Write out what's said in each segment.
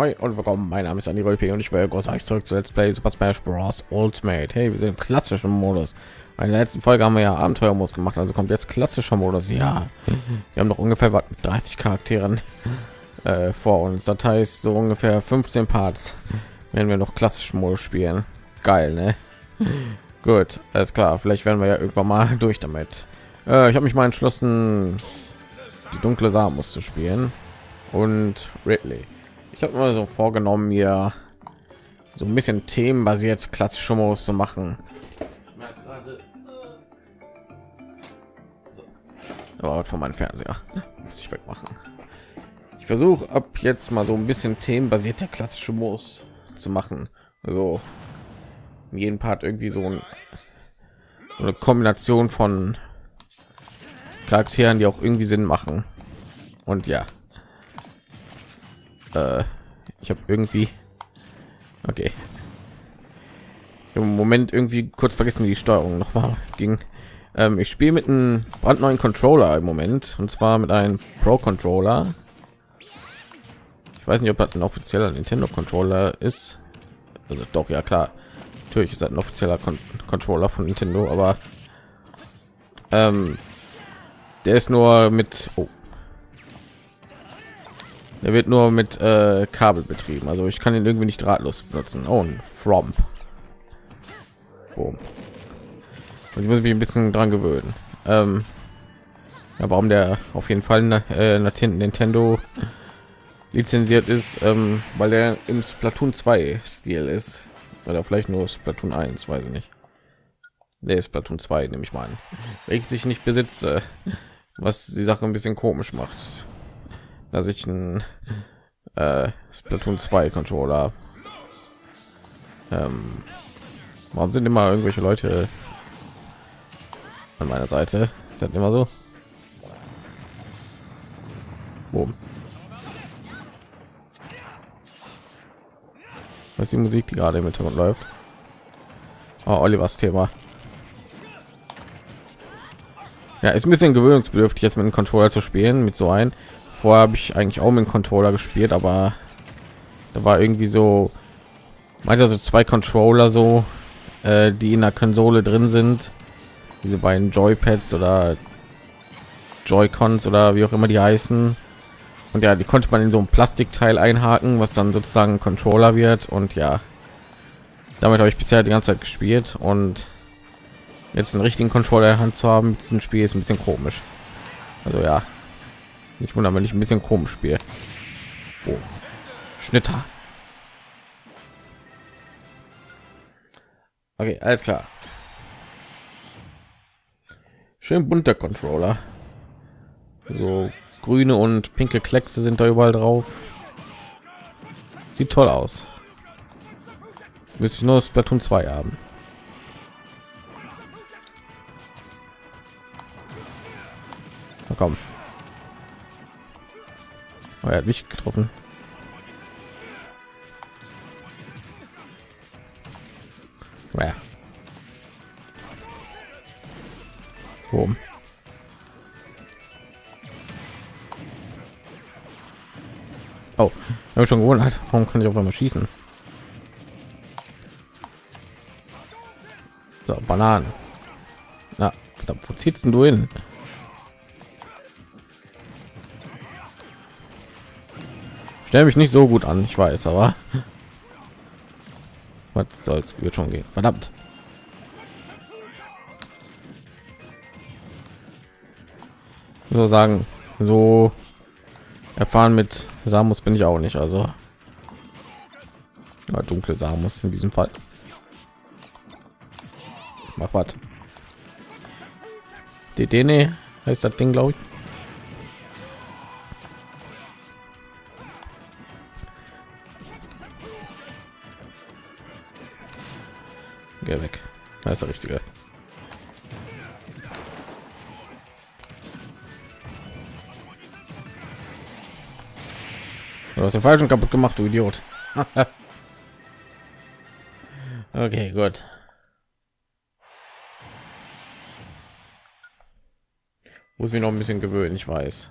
Ahoi und willkommen. Mein Name ist Andy Rolpe und ich groß euch zurück zu Let's Play Super Smash Bros. Ultimate. Hey, wir sind im klassischen Modus. In der letzten Folge haben wir ja Abenteuermodus gemacht, also kommt jetzt klassischer Modus. Ja, wir haben noch ungefähr was mit 30 Charakteren äh, vor uns. Das heißt, so ungefähr 15 Parts werden wir noch klassischen Modus spielen. Geil, ne? Gut, alles klar. Vielleicht werden wir ja irgendwann mal durch damit. Äh, ich habe mich mal entschlossen, die dunkle Samus zu spielen und Ridley. Ich habe mir so vorgenommen, mir so ein bisschen themenbasiert klassische Modus zu machen. Aber von meinem Fernseher muss ich wegmachen. Ich versuche ab jetzt mal so ein bisschen themenbasierte klassische Modus zu machen. Also in jedem Part irgendwie so, ein, so eine Kombination von Charakteren, die auch irgendwie Sinn machen. Und ja, äh, ich habe irgendwie okay im Moment irgendwie kurz vergessen, wie die Steuerung noch mal ging. Ähm, ich spiele mit einem brandneuen Controller im Moment und zwar mit einem Pro Controller. Ich weiß nicht, ob das ein offizieller Nintendo Controller ist. Also doch, ja klar. Natürlich ist das ein offizieller Con Controller von Nintendo, aber ähm, der ist nur mit oh, er wird nur mit äh, Kabel betrieben. Also ich kann ihn irgendwie nicht drahtlos benutzen. Oh, ein From. Oh. Und ich muss mich ein bisschen dran gewöhnen. Ähm, ja, warum der auf jeden Fall äh, Nintendo lizenziert ist, ähm, weil der im Splatoon 2 Stil ist. Oder vielleicht nur Splatoon 1, weiß ich nicht. Der ist Splatoon 2, nehme ich mal an. Welches ich nicht besitze, was die Sache ein bisschen komisch macht dass ich ein äh, Splatoon 2 Controller. Ähm, warum sind immer irgendwelche Leute an meiner Seite? Das immer so. Boom. Was ist die Musik, die gerade im Hintergrund läuft? Oh, Olivers Thema. Ja, ist ein bisschen gewöhnungsbedürftig, jetzt mit dem Controller zu spielen, mit so ein vorher habe ich eigentlich auch mit dem Controller gespielt, aber da war irgendwie so meinte so zwei Controller so, äh, die in der Konsole drin sind, diese beiden Joypads oder Joy-Cons oder wie auch immer die heißen. Und ja, die konnte man in so ein Plastikteil einhaken, was dann sozusagen ein Controller wird. Und ja, damit habe ich bisher die ganze Zeit gespielt und jetzt einen richtigen Controller in Hand zu haben, diesem Spiel ist ein bisschen komisch. Also ja, nicht wundern, wenn ich ein bisschen komisch spiele. Oh. Schnitter. Okay, alles klar. Schön bunter Controller. So grüne und pinke Kleckse sind da überall drauf. Sieht toll aus. Müsste ich nur Splatoon 2 haben. Na komm. Oh, er hat mich getroffen. Naja. Boom. Oh, habe schon gewundert. Warum kann ich auf einmal schießen? So, Bananen. Na, verdammt, wo ziehst du hin? Stelle mich nicht so gut an ich weiß aber was soll's wird schon gehen. Verdammt. So sagen so erfahren mit Samus bin ich auch nicht also. Ja, dunkle Samus in diesem Fall. Mach was. DD heißt das Ding glaube ich ist der richtige. Du hast den falschen kaputt gemacht, du Idiot. okay, gut. Muss mich noch ein bisschen gewöhnen, ich weiß.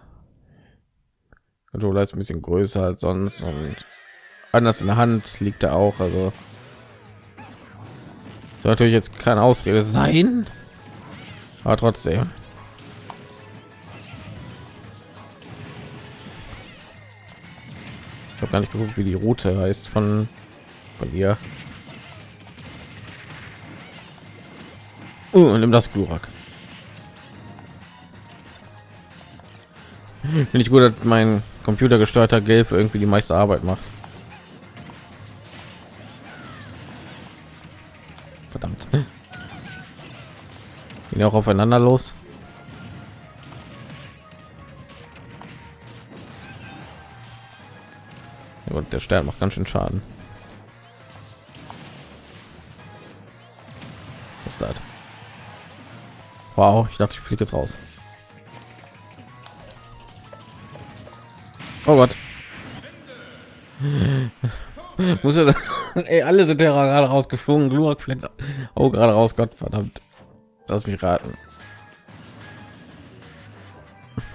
Controller ist ein bisschen größer als sonst und anders in der Hand liegt er auch. Also soll natürlich jetzt keine Ausrede sein, aber trotzdem. Ich habe gar nicht geguckt, wie die Route heißt von von ihr. Und nimm das Glurak. Finde ich gut, dass mein computergesteuerter Gelb irgendwie die meiste Arbeit macht. Gehen auch aufeinander los. und der Stern macht ganz schön Schaden. Was ist das? Wow, ich dachte, ich fliege jetzt raus. Oh Gott. Muss er Ey, alle sind ja gerade rausgeflogen. Glurak fliegt oh gerade raus. Gott verdammt. Lass mich raten.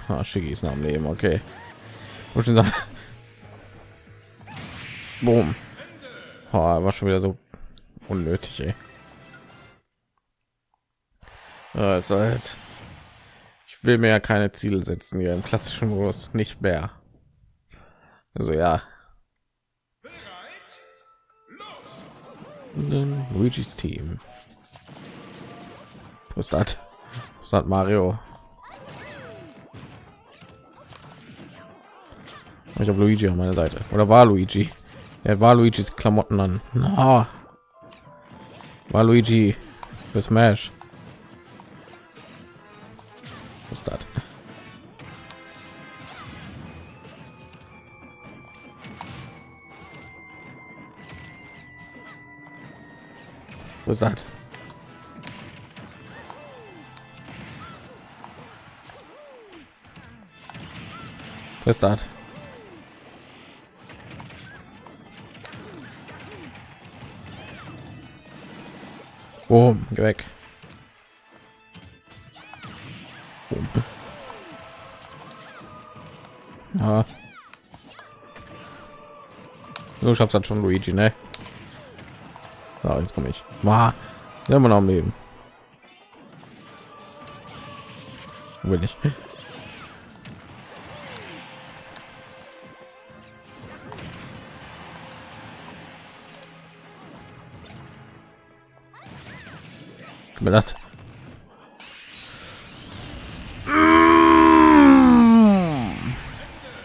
Ah, Schicki ist noch am Leben. Okay. Und schon sagen. Boom. Oh, war schon wieder so unnötig. Ey. Also jetzt. Ich will mir ja keine Ziele setzen hier im klassischen Modus nicht mehr. Also ja. Luigi's Team. Was das? Was hat Mario? Ich habe Luigi an meiner Seite. Oder war Luigi? Er war Luigis Klamotten an. No. War Luigi für Smash. Was das? Was das? Ist das? Boom, geh weg. Boom. Ja. Du schaffst das schon, Luigi, ne? So, jetzt komme ich. Wow. Ja, man am Leben. Will ich. Mir das.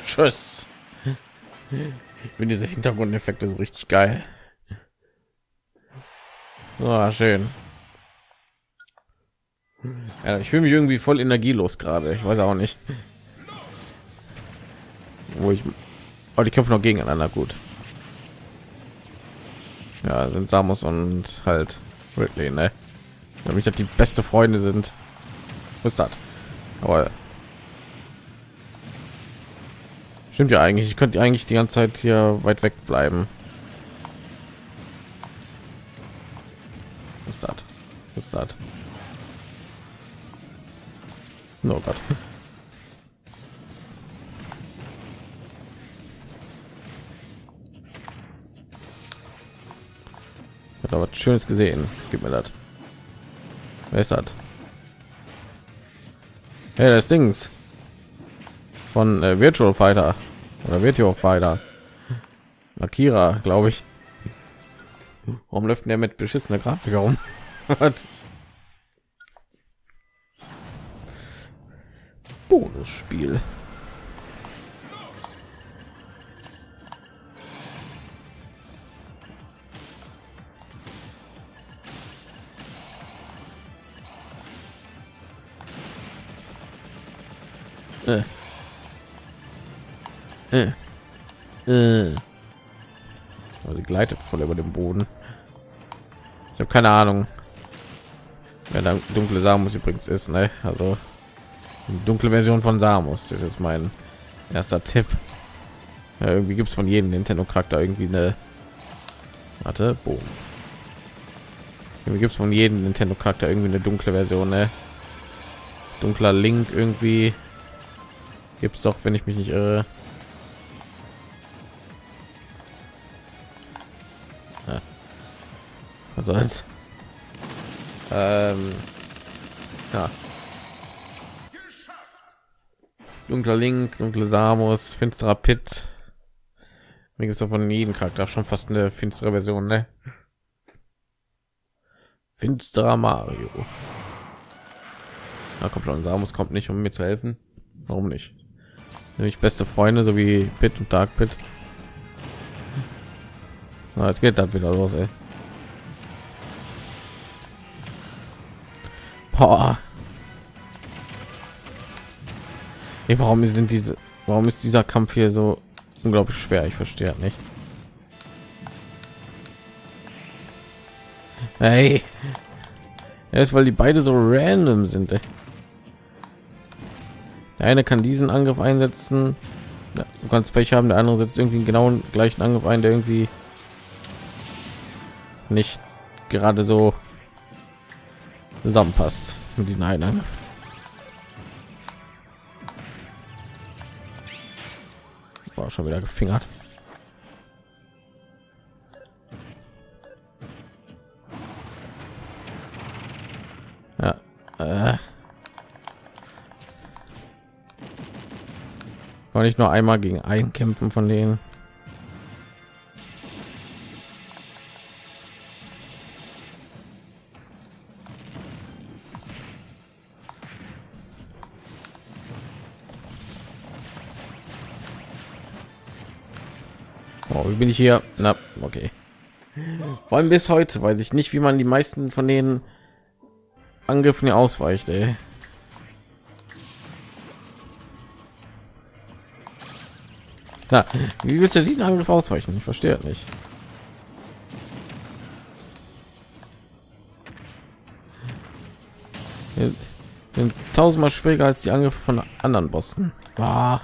Tschüss. Ich bin diese hintergrundeffekte so richtig geil. Oh, schön. Ja, ich fühle mich irgendwie voll energielos gerade. Ich weiß auch nicht. Wo ich oh, die kämpfen noch gegeneinander gut. Ja sind Samus und halt Ridley, ne? Damit das die beste Freunde sind. Was ist das? Aber stimmt ja eigentlich. Ich könnte eigentlich die ganze Zeit hier weit weg bleiben. Was ist das? Was ist das? Oh Gott. Hat aber schönes gesehen. Gib mir das. Wer ist das? Hey, das Dings von äh, Virtual Fighter oder Virtual Fighter. Akira, glaube ich. Warum läuft der mit beschissener Grafik herum? Bonusspiel. Äh. Äh. Äh. Also sie gleitet voll über dem Boden. Ich habe keine Ahnung, wer da dunkle Samus übrigens ist. Ne? Also dunkle Version von Samus. Das ist jetzt mein erster Tipp. Ja, irgendwie gibt es von jedem Nintendo Charakter irgendwie eine. Warte, boom. Irgendwie gibt es von jedem Nintendo Charakter irgendwie eine dunkle Version. Ne? Dunkler Link irgendwie gibt es doch wenn ich mich nicht irre Also als ähm, ja. Dunkler Link, dunkle Samus, finsterer Pit. Mir gibt es von jedem Charakter schon fast eine finstere Version, ne? Finsterer Mario. Na kommt schon, Samus kommt nicht, um mir zu helfen. Warum nicht? Nämlich beste Freunde, so wie Pit und Dark Pit. Na, jetzt geht das wieder los, ey. Boah. Ey, warum sind diese, warum ist dieser Kampf hier so unglaublich schwer? Ich verstehe nicht. Hey, ist, weil die beide so random sind. Ey. Der eine kann diesen Angriff einsetzen. Du kannst Pech haben, der andere setzt irgendwie genau den gleichen Angriff ein, der irgendwie nicht gerade so zusammenpasst mit diesen einen. War schon wieder gefingert. War nicht nur einmal gegen einen kämpfen von denen. Oh, wie bin ich hier? Na, okay. Vor allem bis heute weiß ich nicht, wie man die meisten von den Angriffen ausweicht. Ey. Na, wie willst du diesen Angriff ausweichen? Ich verstehe nicht. Sind tausendmal schwieriger als die Angriffe von anderen Bossen. Ah.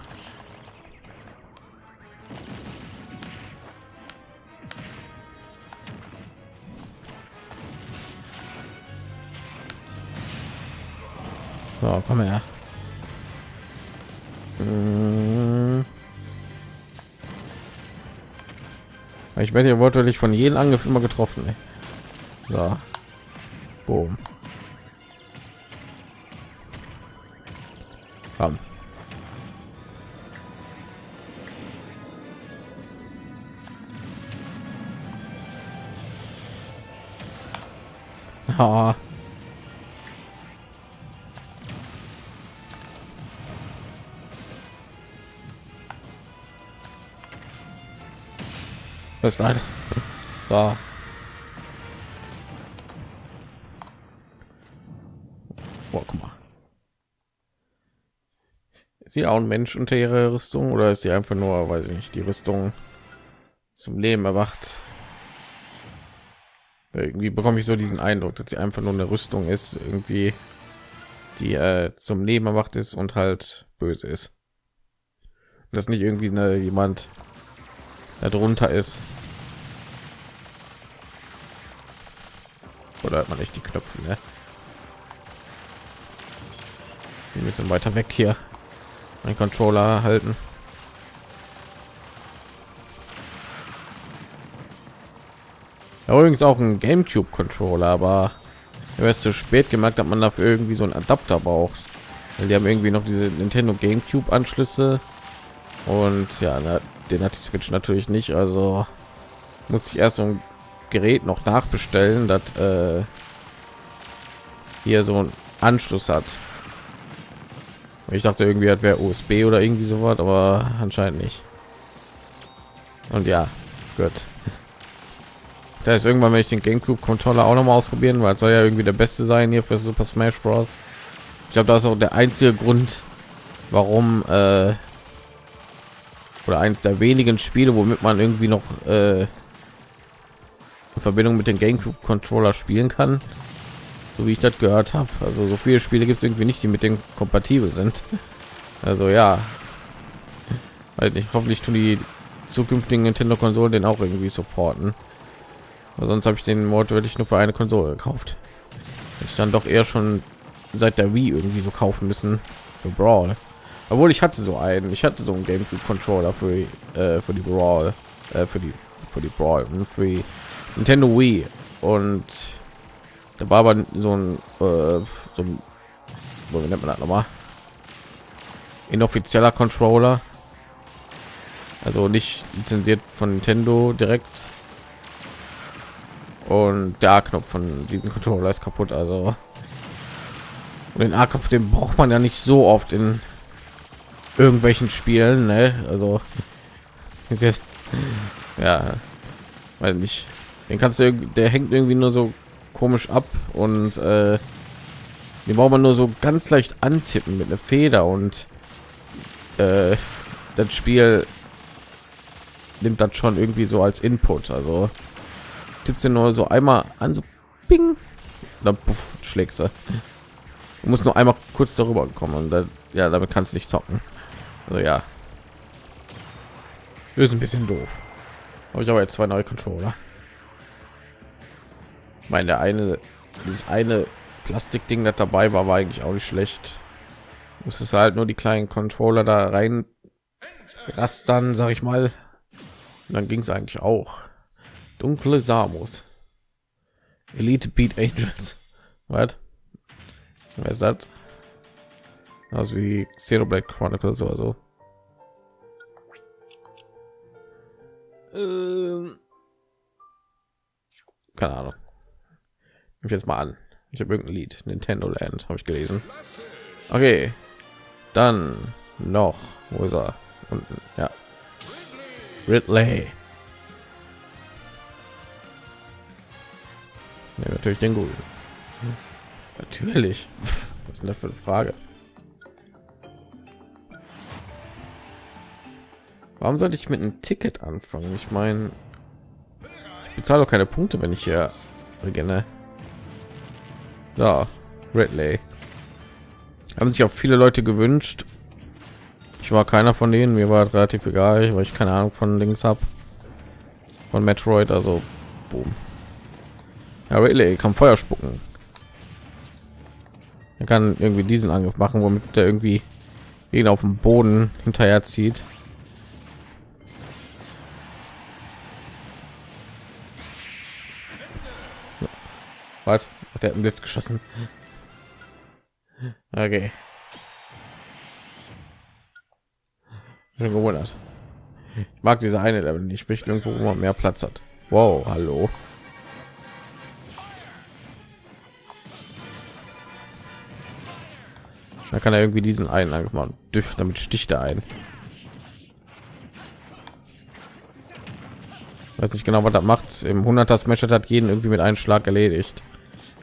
So, komm her. Ich werde ja wortwörtlich von jedem Angriff immer getroffen. Ey. So. Boom. Komm. Ah. Ist halt. So. Boah, guck mal. Ist sie auch ein Mensch unter ihrer Rüstung oder ist sie einfach nur, weiß ich nicht, die Rüstung zum Leben erwacht? Irgendwie bekomme ich so diesen Eindruck, dass sie einfach nur eine Rüstung ist, irgendwie die äh, zum Leben erwacht ist und halt böse ist. Das nicht irgendwie eine, jemand darunter ist. oder hat man nicht die Knöpfe ne? ein bisschen weiter weg hier ein Controller halten übrigens auch ein Gamecube Controller aber erst zu spät gemerkt hat man dafür irgendwie so ein Adapter braucht weil die haben irgendwie noch diese Nintendo Gamecube Anschlüsse und ja den hat die Switch natürlich nicht also muss ich erst so ein Gerät noch nachbestellen, das äh, hier so ein Anschluss hat. Ich dachte irgendwie hat wäre USB oder irgendwie so was, aber anscheinend nicht. Und ja, gut. Da ist irgendwann, wenn ich den GameCube Controller auch noch mal ausprobieren, weil es soll ja irgendwie der beste sein hier für Super Smash Bros. Ich glaube, das ist auch der einzige Grund, warum äh, oder eins der wenigen Spiele, womit man irgendwie noch äh, in Verbindung mit dem GameCube Controller spielen kann, so wie ich das gehört habe. Also so viele Spiele gibt es irgendwie nicht, die mit dem kompatibel sind. Also ja, halt nicht. Hoffentlich tun die zukünftigen Nintendo Konsolen den auch irgendwie supporten. Aber sonst habe ich den Mord wirklich nur für eine Konsole gekauft. Ich dann doch eher schon seit der Wii irgendwie so kaufen müssen für Brawl. Obwohl ich hatte so einen, ich hatte so einen GameCube Controller für äh, für die Brawl, äh, für die für die Brawl und für die Nintendo Wii und da war aber so ein, äh, so ein wo nennt man das nochmal? Inoffizieller Controller. Also nicht lizenziert von Nintendo direkt. Und der A-Knopf von diesem Controller ist kaputt. Also und den A-Knopf, den braucht man ja nicht so oft in irgendwelchen Spielen. Ne? Also ist jetzt ja, weil nicht. Den kannst du, der hängt irgendwie nur so komisch ab und äh, die braucht man nur so ganz leicht antippen mit einer Feder und äh, das Spiel nimmt das schon irgendwie so als Input. Also tippst du nur so einmal an, so ping, dann puff, schlägst du. Du musst nur einmal kurz darüber kommen und dann, ja, damit kannst du nicht zocken. Also ja, ist ein bisschen doof. Habe ich aber jetzt zwei neue Controller. Meine eine, dieses eine Plastikding, das dabei war, war eigentlich auch nicht schlecht. Muss es halt nur die kleinen Controller da rein rastern, sag ich mal. Und dann ging es eigentlich auch. Dunkle Samus. Elite Beat Angels. Was? Wer ist das? Also wie Zero Black Chronicles oder so. Ähm. Keine Ahnung. Ich jetzt mal an. Ich habe irgendein Lied. Nintendo Land habe ich gelesen. Okay. Dann noch. Wo ist er? Unten. Ja. Ridley. Ja, natürlich den guten. Natürlich. Was ist denn das für eine Frage? Warum sollte ich mit einem Ticket anfangen? Ich meine, ich bezahle doch keine Punkte, wenn ich hier beginne. Da, Redley. Haben sich auch viele Leute gewünscht. Ich war keiner von denen. Mir war relativ egal, weil ich keine Ahnung von links habe. Von Metroid, also boom. Ja, Redley kann Feuer spucken. Er kann irgendwie diesen Angriff machen, womit der irgendwie ihn auf dem Boden hinterher zieht. Was? Der hat einen Blitz geschossen. Okay. Schon gewundert. Ich mag diese eine Level nicht. Ich möchte irgendwo, wo man mehr Platz hat. Wow, hallo. Da kann er irgendwie diesen einen Angriff machen. Damit sticht er ein. Weiß nicht genau, was das macht. Im 100er Smash hat jeden irgendwie mit einem Schlag erledigt.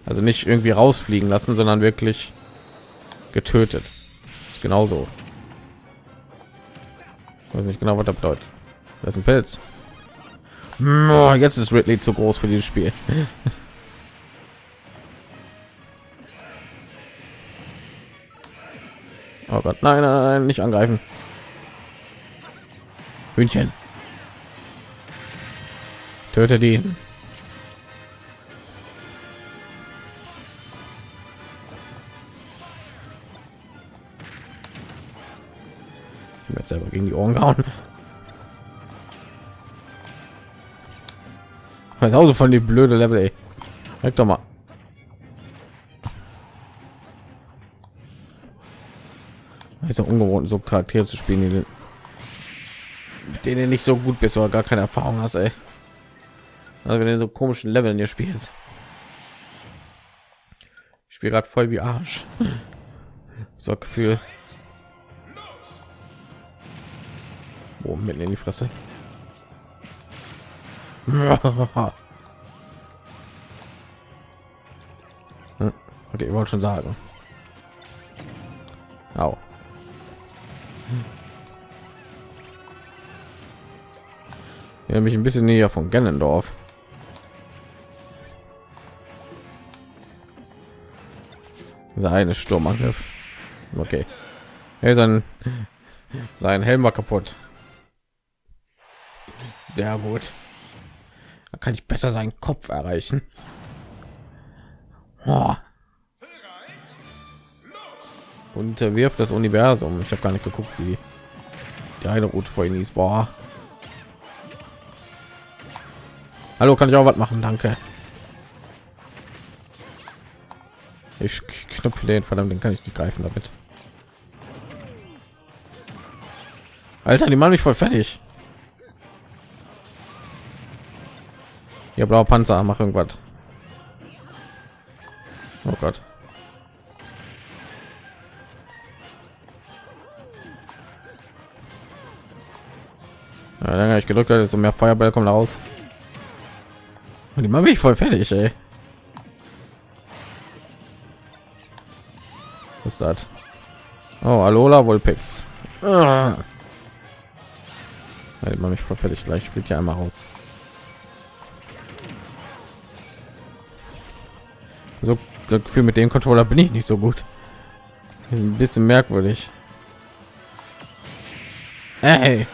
Also nicht irgendwie rausfliegen lassen, sondern wirklich getötet. Ist genauso. Ich weiß nicht genau, was das bedeutet. Das ist ein Pilz. Oh, jetzt ist Ridley zu groß für dieses Spiel. Oh Gott, nein, nein, nein, nicht angreifen. Hühnchen. Töte die. Selber gegen die Ohren gehauen. Weiß auch so von die blöde Level, ey. Weg doch mal. ist ja ungewohnt, so Charaktere zu spielen, die, mit denen nicht so gut bist oder gar keine Erfahrung hast, ey. Also wenn du so komischen Leveln hier spielst. Ich spiele gerade voll wie Arsch. So Gefühl. Oh, mitten in die Fresse. Okay, ich wollte schon sagen. Au. Ja, mich ein bisschen näher von Gennendorf. Seine Sturmangriff. Okay. Hey, sein, sein Helm war kaputt. Sehr gut. Da kann ich besser seinen Kopf erreichen. Oh. Und er wirft das Universum. Ich habe gar nicht geguckt, wie die eine Route vorhin ist. Boah. Hallo, kann ich auch was machen? Danke. Ich knüpfe den verdammt, den kann ich nicht greifen damit. Alter, die machen mich voll fertig. Ja, blauer Panzer, mach irgendwas. Oh Gott. Ja, habe ich gedrückt, so mehr Feuerball kommt raus. Und die machen mich voll fertig, ey. Was ist das? Oh, Alola Vulpix. Ah. Ja, die machen mich voll fertig. Gleich fliegt ja einmal raus. So Gefühl mit dem Controller bin ich nicht so gut. Ein bisschen merkwürdig. Hey.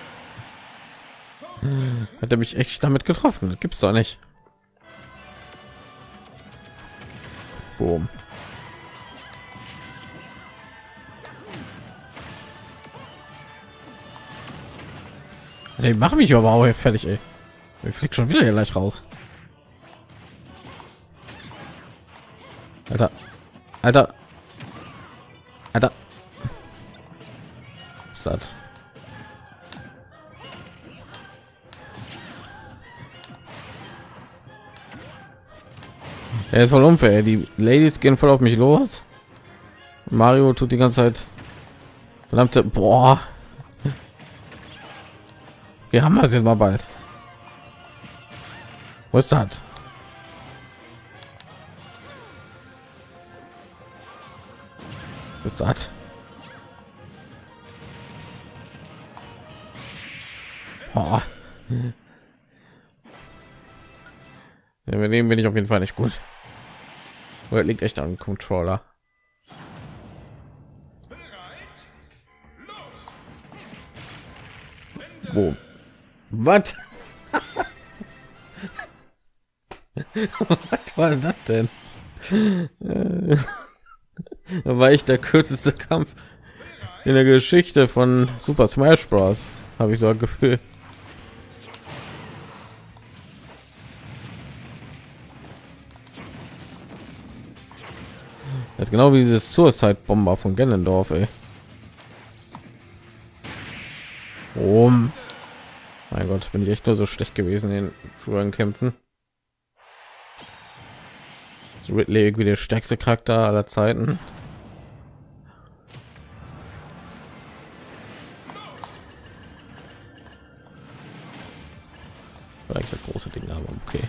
Hat er mich echt damit getroffen? Das gibt's doch nicht. Boom. Ey, mach mich aber auch fertig, ey. Ich fliegt schon wieder gleich raus. Alter. Alter. Was ist das? Er ist voll unfair. Die Ladies gehen voll auf mich los. Mario tut die ganze Zeit verdammte boah. Wir haben wir jetzt mal bald. Was ist das? Ist das? Oh. Ja, mit dem bin ich auf jeden Fall nicht gut. Oder liegt echt am Controller. Wo? Was? Was war das denn? War ich der kürzeste Kampf in der Geschichte von Super Smash Bros. Habe ich so ein Gefühl. Das ist genau wie dieses Suicide Bomber von Gennendorf, ey. Oh, mein Gott, bin ich echt nur so schlecht gewesen in früheren Kämpfen. Ridley irgendwie der stärkste Charakter aller Zeiten. Vielleicht das große Ding, aber okay.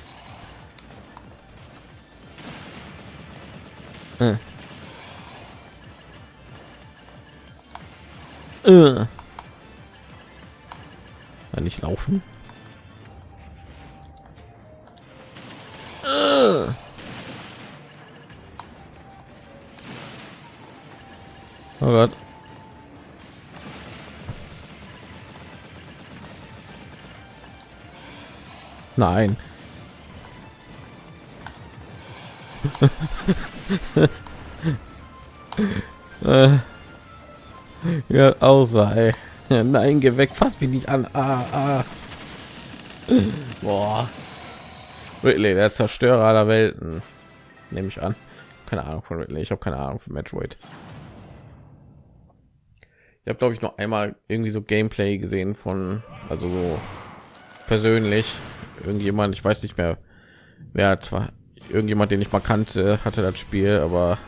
Äh. Äh. nicht laufen. Äh. Oh Gott. Nein. äh, ja, außer. Ja, nein, geh weg, fass mich nicht an. Ah, ah. Boah. Ridley, der Zerstörer aller Welten. Nehme ich an. Keine Ahnung von Ridley. Ich habe keine Ahnung von Metroid ich habe glaube ich noch einmal irgendwie so gameplay gesehen von also so persönlich irgendjemand ich weiß nicht mehr wer zwar irgendjemand den ich mal kannte hatte das spiel aber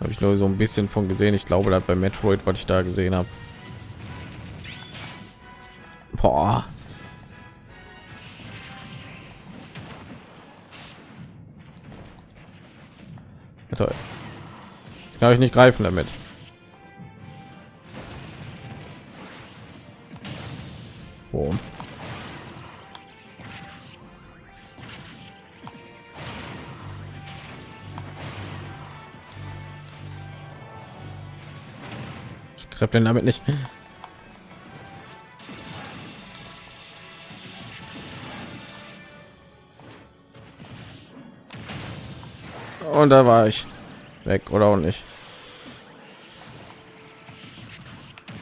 habe ich nur so ein bisschen von gesehen. Ich glaube das bei metroid was ich da gesehen habe Boah. Toll. Kann ich nicht greifen damit oh. ich treffe den damit nicht. Und da war ich. Weg oder auch nicht.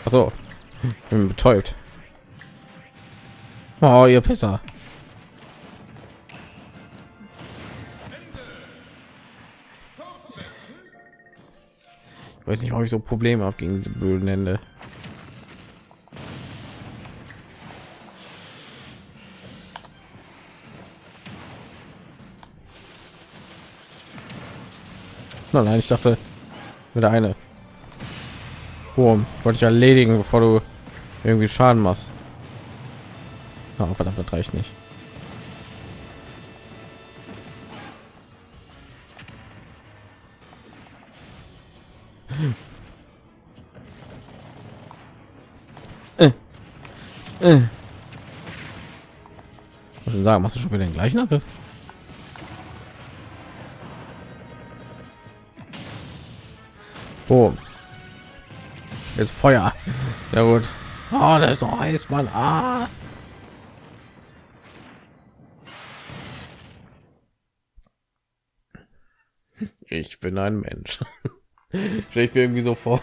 Also betäubt Oh, ihr Pisser. Ich weiß nicht, ob ich so Probleme habe gegen diese blöden Ende. Nein, nein, ich dachte, wieder eine. Boom, wollte ich erledigen, bevor du irgendwie Schaden machst oh, verdammt das reicht nicht Äh. Muss schon sagen, machst du schon wieder den gleichen Angriff? Oh. Jetzt Feuer. Ja gut. Oh, das ist so heiß, Mann. Ah. Ich bin ein Mensch. Stell ich mir irgendwie so vor.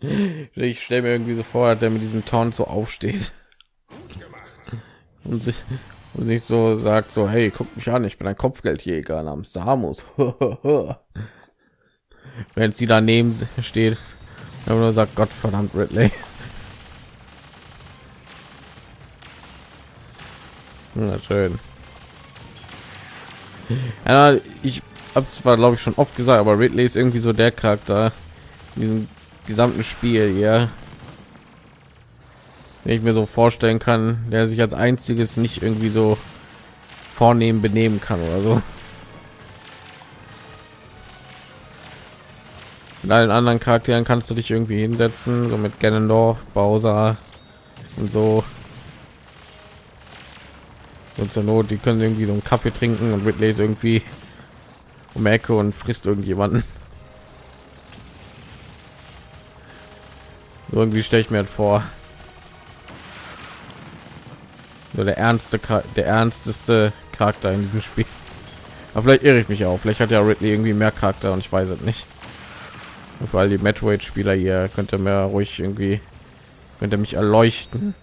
Ich stelle mir irgendwie so vor, der mit diesem Ton so aufsteht und sich, und sich so sagt so, hey, guck mich an, ich bin ein Kopfgeldjäger namens Samus. Wenn sie daneben steht, nur sagt Gott verdammt Ridley. Na schön. Ja, ich habe zwar glaube ich schon oft gesagt, aber Ridley ist irgendwie so der Charakter in diesem gesamten Spiel ja wenn ich mir so vorstellen kann, der sich als einziges nicht irgendwie so vornehmen benehmen kann oder so. Mit allen anderen Charakteren kannst du dich irgendwie hinsetzen, so mit Ganondorf, Bowser und so. Und zur Not, die können irgendwie so einen Kaffee trinken und Ridley ist irgendwie um Ecke und frisst irgendjemanden. irgendwie stelle ich mir halt vor. Nur der ernste der ernsteste charakter in diesem spiel. Aber vielleicht irre ich mich auch. Vielleicht hat ja ridley irgendwie mehr charakter und ich weiß es nicht. Und vor allem die metroid spieler hier könnte mir ruhig irgendwie könnte mich erleuchten.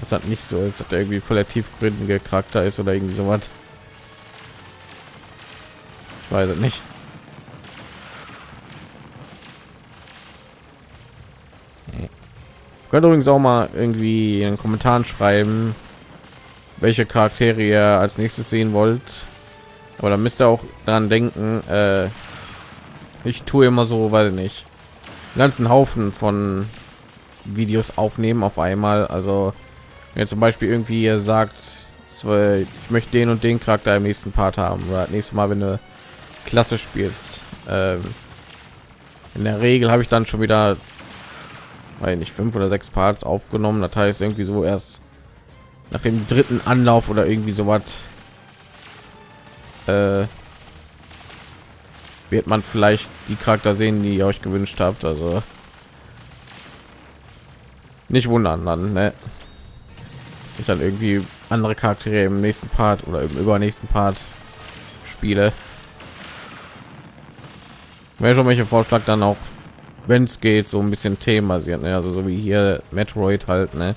Das hat nicht so ist hat irgendwie voller tiefgründige charakter ist oder irgendwie so was ich weiß es nicht. Könnt übrigens auch mal irgendwie in den kommentaren schreiben welche charaktere ihr als nächstes sehen wollt. Aber da müsst ihr auch daran denken äh, ich tue immer so weil nicht ganzen haufen von videos aufnehmen auf einmal. Also wenn zum beispiel irgendwie ihr sagt ich möchte den und den charakter im nächsten part haben. Oder nächstes mal wenn du klasse spielst ähm, in der regel habe ich dann schon wieder weil nicht fünf oder sechs Parts aufgenommen. Das heißt irgendwie so erst nach dem dritten Anlauf oder irgendwie so was äh, wird man vielleicht die Charakter sehen, die ihr euch gewünscht habt. Also nicht wundern dann, ne? ich dann irgendwie andere Charaktere im nächsten Part oder im übernächsten Part spiele. Wäre schon welche Vorschlag dann auch wenn es geht, so ein bisschen themenbasiert, ne? also so wie hier Metroid halt, ne?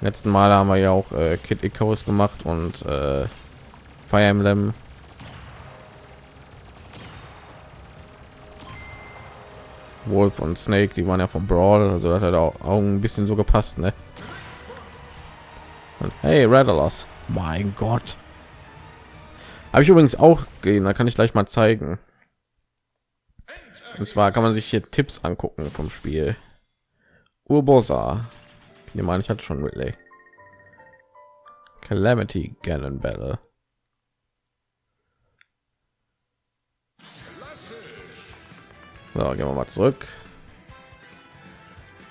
Letzten Mal haben wir ja auch äh, Kid Icarus gemacht und äh, Fire Emblem. Wolf und Snake, die waren ja vom Brawl, also das hat auch, auch ein bisschen so gepasst, ne? Und hey, Rattalos, mein Gott. Habe ich übrigens auch gehen, da kann ich gleich mal zeigen. Und zwar kann man sich hier Tipps angucken vom Spiel. Urbosa. Ich nehme an, ich hatte schon Relay. Calamity Ganon Battle. So, gehen wir mal zurück.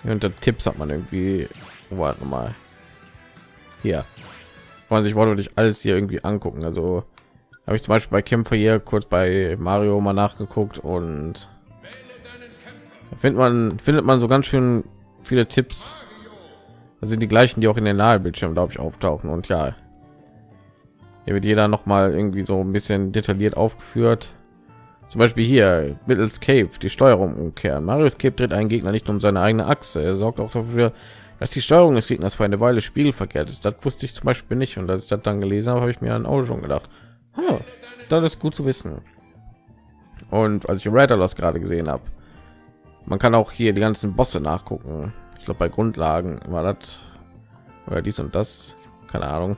Unter Tipps hat man irgendwie, warte mal, hier, man sich wollte ich alles hier irgendwie angucken. Also habe ich zum Beispiel bei Kämpfer hier kurz bei Mario mal nachgeguckt und findet man findet man so ganz schön viele Tipps. Das sind die gleichen, die auch in den Nahebildschirm, glaube ich, auftauchen. Und ja, hier wird jeder noch mal irgendwie so ein bisschen detailliert aufgeführt. Zum Beispiel hier mittels Cape die Steuerung umkehren. Marius Cape dreht einen Gegner nicht um seine eigene Achse. Er sorgt auch dafür, dass die Steuerung des Gegners für eine Weile spiegelverkehrt ist. Das wusste ich zum Beispiel nicht. Und als ich das dann gelesen habe, habe ich mir ein Auge schon gedacht, huh, das ist gut zu wissen. Und als ich Alert gerade gesehen habe, man kann auch hier die ganzen Bosse nachgucken. Ich glaube bei Grundlagen war das oder dies und das, keine Ahnung.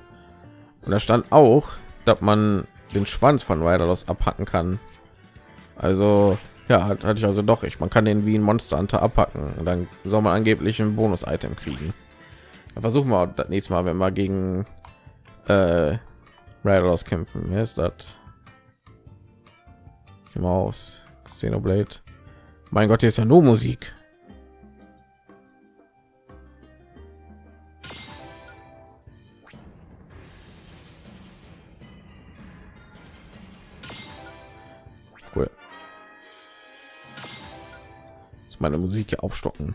Und da stand auch, dass man den Schwanz von Riderlos abhacken kann. Also ja, hatte ich also doch ich. Man kann den wie ein Monster Hunter abhacken und dann soll man angeblich ein Bonus-Item kriegen. Dann versuchen wir das nächste Mal, wenn wir gegen äh, Riderlos kämpfen. Wer ist das? Maus, Xenoblade. Mein Gott, hier ist ja nur Musik. Cool. Jetzt meine Musik hier aufstocken.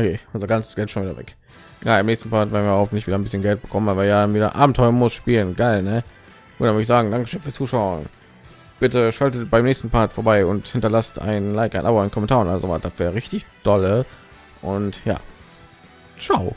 Okay, unser ganzes Geld schon wieder weg. Ja, im nächsten Part werden wir hoffentlich wieder ein bisschen Geld bekommen, aber ja wieder Abenteuer muss spielen. Geil, ne? Und dann würde ich sagen, Dankeschön fürs Zuschauen. Bitte schaltet beim nächsten Part vorbei und hinterlasst ein Like, ein Abo, ein Kommentar und also was. Das wäre richtig dolle. Und ja, ciao.